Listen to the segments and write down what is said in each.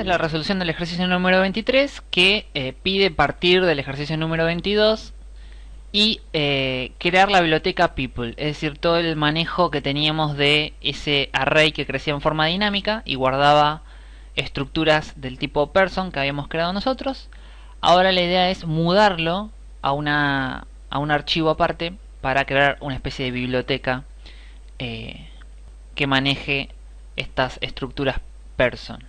Es la resolución del ejercicio número 23 que eh, pide partir del ejercicio número 22 y eh, crear la biblioteca people, es decir, todo el manejo que teníamos de ese array que crecía en forma dinámica y guardaba estructuras del tipo person que habíamos creado nosotros. Ahora la idea es mudarlo a, a un archivo aparte para crear una especie de biblioteca eh, que maneje estas estructuras person.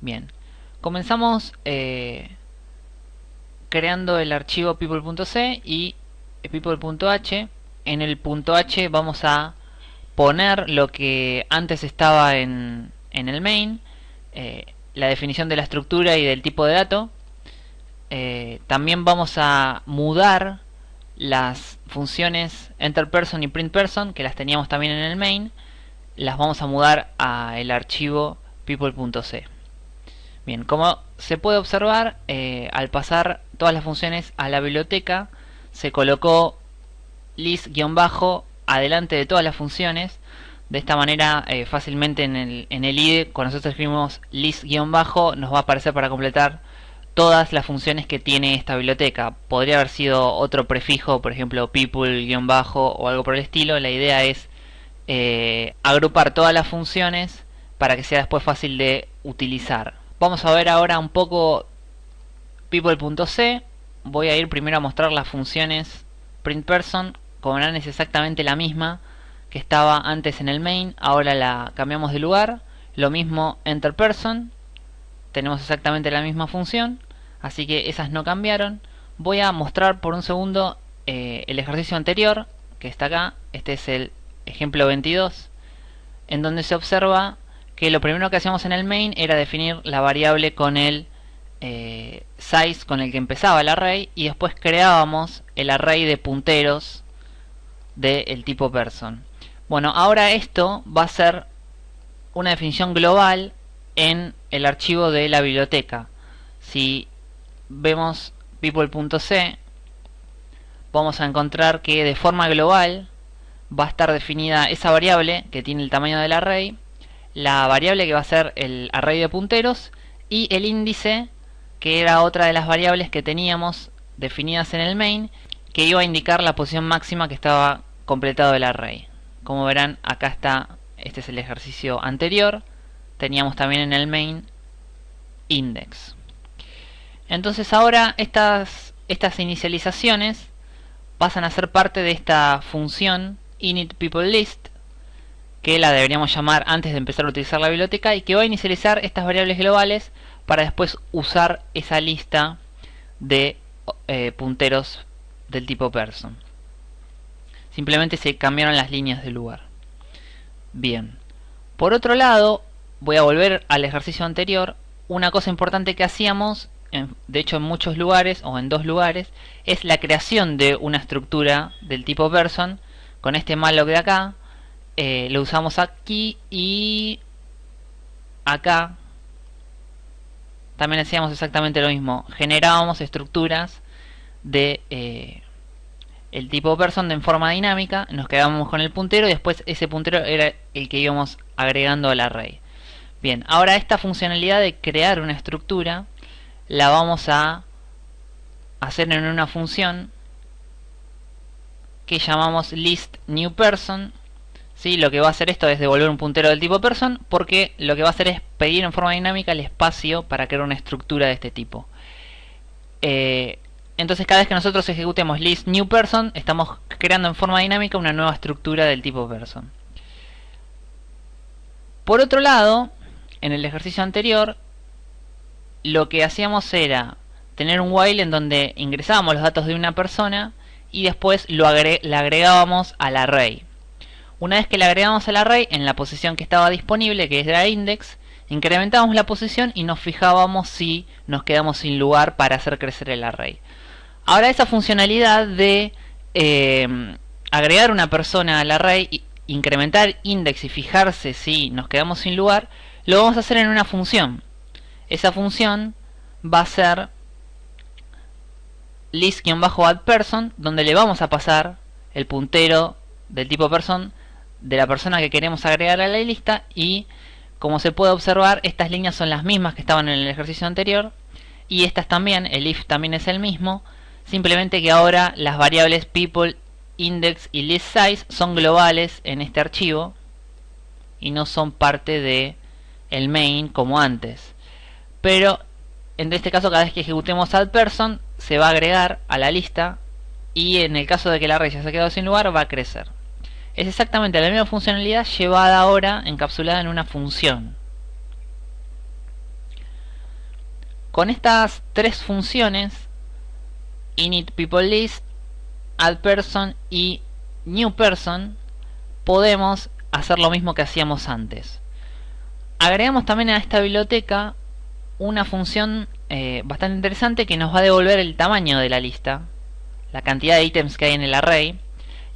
Bien, comenzamos eh, creando el archivo people.c y people.h. En el .h vamos a poner lo que antes estaba en, en el main, eh, la definición de la estructura y del tipo de dato. Eh, también vamos a mudar las funciones enterPerson y printPerson que las teníamos también en el main las vamos a mudar al archivo people.c bien como se puede observar eh, al pasar todas las funciones a la biblioteca se colocó list-bajo adelante de todas las funciones de esta manera eh, fácilmente en el, en IDE cuando nosotros escribimos list-bajo nos va a aparecer para completar todas las funciones que tiene esta biblioteca. Podría haber sido otro prefijo, por ejemplo people-bajo o algo por el estilo. La idea es eh, agrupar todas las funciones para que sea después fácil de utilizar. Vamos a ver ahora un poco people.c. Voy a ir primero a mostrar las funciones printPerson. Como verán es exactamente la misma que estaba antes en el main. Ahora la cambiamos de lugar. Lo mismo enterPerson. Tenemos exactamente la misma función así que esas no cambiaron. Voy a mostrar por un segundo eh, el ejercicio anterior, que está acá, este es el ejemplo 22, en donde se observa que lo primero que hacíamos en el main era definir la variable con el eh, size con el que empezaba el array y después creábamos el array de punteros del tipo person. Bueno, ahora esto va a ser una definición global en el archivo de la biblioteca. Si vemos people.c, vamos a encontrar que de forma global va a estar definida esa variable que tiene el tamaño del array, la variable que va a ser el array de punteros y el índice que era otra de las variables que teníamos definidas en el main que iba a indicar la posición máxima que estaba completado el array. Como verán acá está, este es el ejercicio anterior, teníamos también en el main index. Entonces ahora estas, estas inicializaciones pasan a ser parte de esta función initPeopleList que la deberíamos llamar antes de empezar a utilizar la biblioteca y que va a inicializar estas variables globales para después usar esa lista de eh, punteros del tipo person. Simplemente se cambiaron las líneas de lugar. Bien. Por otro lado, voy a volver al ejercicio anterior. Una cosa importante que hacíamos de hecho en muchos lugares o en dos lugares, es la creación de una estructura del tipo person con este malloc de acá. Eh, lo usamos aquí y acá también hacíamos exactamente lo mismo. Generábamos estructuras de eh, el tipo person en forma dinámica, nos quedábamos con el puntero y después ese puntero era el que íbamos agregando al array. Bien, ahora esta funcionalidad de crear una estructura la vamos a hacer en una función que llamamos list new person ¿sí? lo que va a hacer esto es devolver un puntero del tipo person porque lo que va a hacer es pedir en forma dinámica el espacio para crear una estructura de este tipo eh, entonces cada vez que nosotros ejecutemos list new person estamos creando en forma dinámica una nueva estructura del tipo person por otro lado en el ejercicio anterior lo que hacíamos era tener un while en donde ingresábamos los datos de una persona y después lo le agregábamos al array. Una vez que le agregamos al array en la posición que estaba disponible, que era index, incrementábamos la posición y nos fijábamos si nos quedamos sin lugar para hacer crecer el array. Ahora esa funcionalidad de eh, agregar una persona al array, incrementar index y fijarse si nos quedamos sin lugar, lo vamos a hacer en una función esa función va a ser list-addPerson donde le vamos a pasar el puntero del tipo person de la persona que queremos agregar a la lista y como se puede observar, estas líneas son las mismas que estaban en el ejercicio anterior y estas también, el if también es el mismo, simplemente que ahora las variables people, index y list size son globales en este archivo y no son parte de el main como antes. Pero en este caso cada vez que ejecutemos add person se va a agregar a la lista y en el caso de que la array ya se ha quedado sin lugar va a crecer. Es exactamente la misma funcionalidad llevada ahora encapsulada en una función. Con estas tres funciones, init people list, add person y new person, podemos hacer lo mismo que hacíamos antes. Agregamos también a esta biblioteca una función eh, bastante interesante que nos va a devolver el tamaño de la lista, la cantidad de ítems que hay en el array,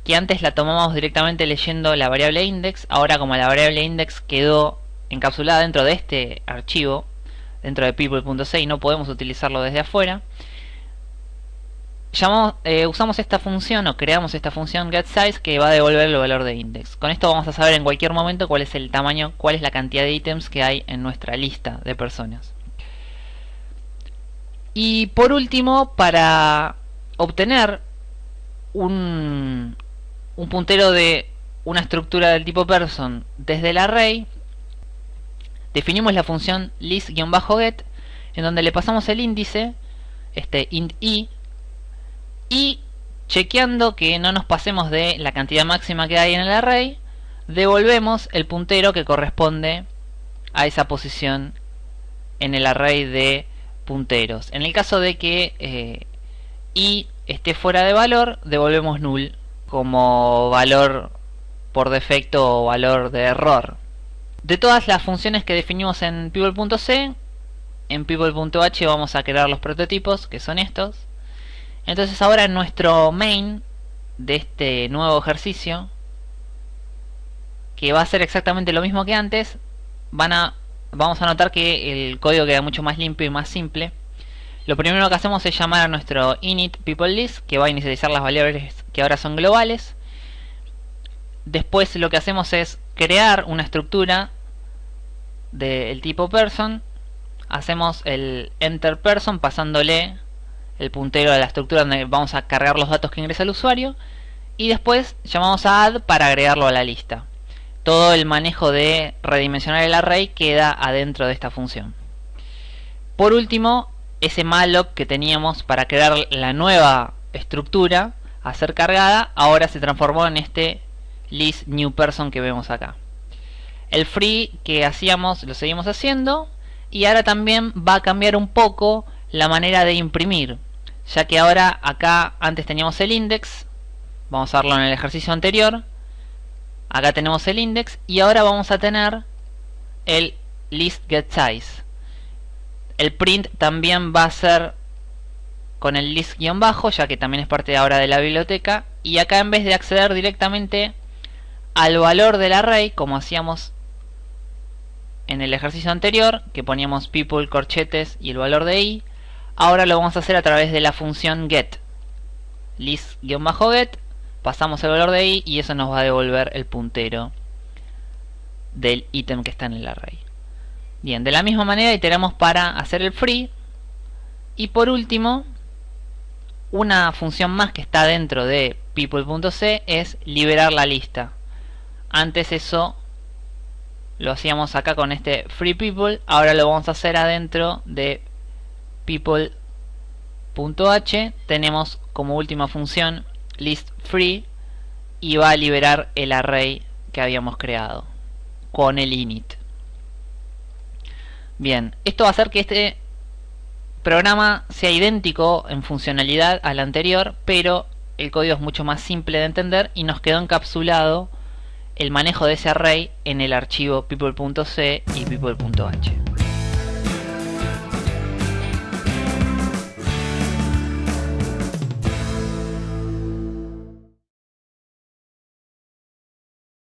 que antes la tomamos directamente leyendo la variable index, ahora como la variable index quedó encapsulada dentro de este archivo, dentro de people.c y no podemos utilizarlo desde afuera, eh, usamos esta función o creamos esta función getSize que va a devolver el valor de index. Con esto vamos a saber en cualquier momento cuál es el tamaño, cuál es la cantidad de ítems que hay en nuestra lista de personas. Y por último, para obtener un, un puntero de una estructura del tipo person desde el array, definimos la función list-get en donde le pasamos el índice, este int i, y chequeando que no nos pasemos de la cantidad máxima que hay en el array, devolvemos el puntero que corresponde a esa posición en el array de punteros. En el caso de que eh, i esté fuera de valor, devolvemos null como valor por defecto o valor de error. De todas las funciones que definimos en people.c, en people.h vamos a crear los prototipos, que son estos. Entonces ahora en nuestro main de este nuevo ejercicio, que va a ser exactamente lo mismo que antes, van a, vamos a notar que el código queda mucho más limpio y más simple. Lo primero que hacemos es llamar a nuestro init people list, que va a inicializar las variables que ahora son globales. Después lo que hacemos es crear una estructura del tipo person. Hacemos el enter person pasándole el puntero de la estructura donde vamos a cargar los datos que ingresa el usuario. Y después llamamos a add para agregarlo a la lista. Todo el manejo de redimensionar el array queda adentro de esta función. Por último, ese malloc que teníamos para crear la nueva estructura a ser cargada, ahora se transformó en este list new person que vemos acá. El free que hacíamos lo seguimos haciendo y ahora también va a cambiar un poco la manera de imprimir, ya que ahora acá antes teníamos el index, vamos a verlo en el ejercicio anterior, acá tenemos el index y ahora vamos a tener el list get size. El print también va a ser con el list-bajo, ya que también es parte ahora de la biblioteca. Y acá en vez de acceder directamente al valor del array, como hacíamos en el ejercicio anterior, que poníamos people, corchetes y el valor de i, ahora lo vamos a hacer a través de la función get. list-get, pasamos el valor de i y eso nos va a devolver el puntero del ítem que está en el array. Bien, de la misma manera iteramos para hacer el free. Y por último, una función más que está dentro de people.c es liberar la lista. Antes eso lo hacíamos acá con este free people, ahora lo vamos a hacer adentro de people.h. Tenemos como última función list free y va a liberar el array que habíamos creado con el init. Bien, esto va a hacer que este programa sea idéntico en funcionalidad al anterior, pero el código es mucho más simple de entender y nos quedó encapsulado el manejo de ese array en el archivo people.c y people.h.